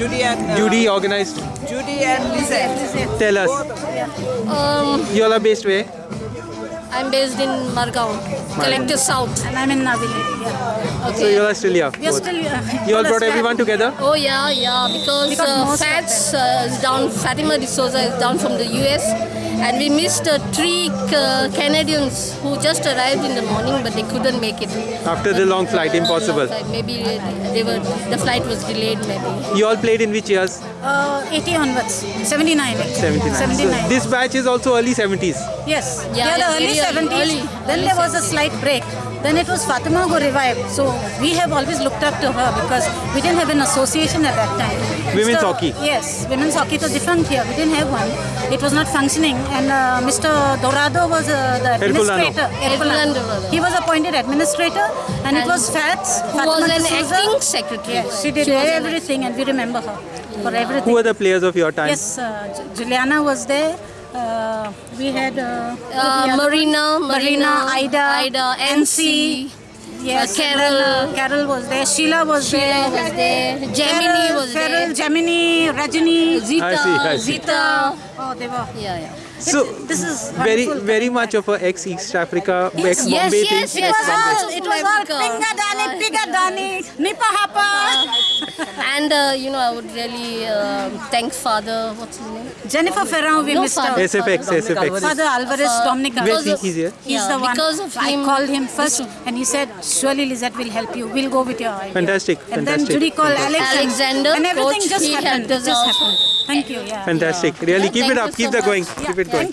Judy and uh, Judy organized. Judy and Lizette. Tell us. Um, You all are based where? I'm based in Margao, Collective South. And I'm in Navili. Yeah. So you are still here. We are both. still. Uh, You all brought everyone together? Oh yeah, yeah, because, Because uh, most of Fats uh, is down, Fatima D'Souza is down from the US and we missed uh, three uh, Canadians who just arrived in the morning but they couldn't make it. After the long flight, impossible. long flight. Maybe uh, they were, the flight was delayed maybe. You all played in which years? uh, 80 onwards. 79. 79. 79. So this batch is also early 70s. Yes. Yeah, Yeah, the yeah, early very early, 70s. early, then early there was a slight break. Then it was Fatima who revived. So we have always looked up to her because we didn't have an association at that time. Women's Mr. hockey. Yes, women's hockey was different here. We didn't have one. It was not functioning. And uh, Mr. Dorado was uh, the administrator. Herculano Dorado. He was appointed administrator and, it was Fats. Who was an D'Souza. acting secretary. Yes, she did She everything and we remember her for everything. Who were the players of your time? Yes, uh, Juliana was there. Uh, we had uh, Uh, the Marina. Marina, Ida, Ida, NC. Yes, uh, Carol. uh, Carol was there. Sheila was Sheila there. was there, Gemini Carol, was Carol, there, Gemini, Rajini, Zita, I see, I see. Zita. Oh, they were. Yeah, yeah. So This is very wonderful. very much of a ex East Africa, ex Yes, Bombay yes, thing. yes. It was all, Bombay. it was all Africa. Pinga Dani, Piga Dani, Nipa Hapa. And uh, you know, I would really uh, thank Father. What's his name? Jennifer Ferrand, we No, missed Father. her. SFX, SFX. Father Alvarez Uh, Dominica. Where because he- of- he's here? He's Yeah, the one. because of I him- called him first, and he said, "Surely Lizette will help you. We'll go with your idea." Fantastic, And fantastic, then Judy called. Alex, Alexander, and everything coach, just he happened. helped It us just happened. Thank you. Yeah. Fantastic. Really, Yeah, keep it up. you Keep so that going. much. Keep it going.